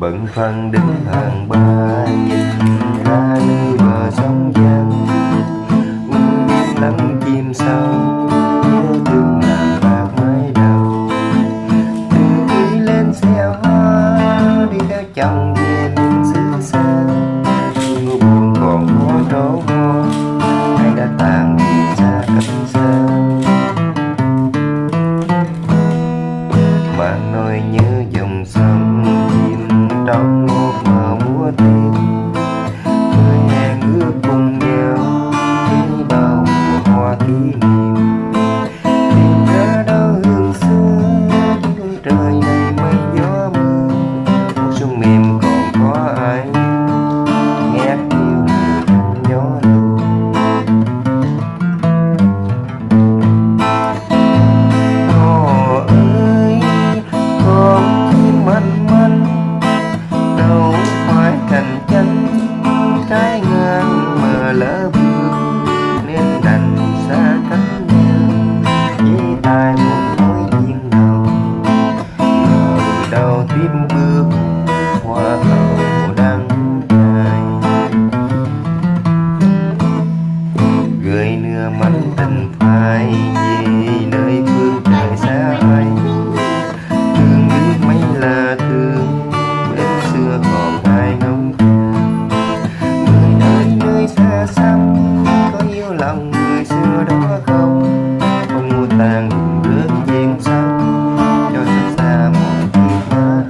bận bạn đứng hàng ba nhìn ra nơi bờ sông vắng uống biếng lắng chim sâu, nhớ thương làng bạc mái đầu. Từ khi lên xe hoa đi theo chồng về miền xứ xa. Mưa buồn còn có trố hoa ai đã tàn đi xa cách xa. Mà nỗi nhớ dòng sông window. Lỡ bước nên đành xa cách nhau. Chỉ ai một mối duyên đầu ngờ đâu tiếp bước hoa hậu đắng cay gửi nửa mắt tình phai đó không? Không mua tàn rước duyên sắc, cho xa xa một chiếc ta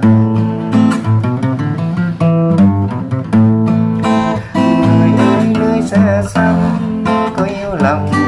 người ơi nơi xa xăm có yêu lòng.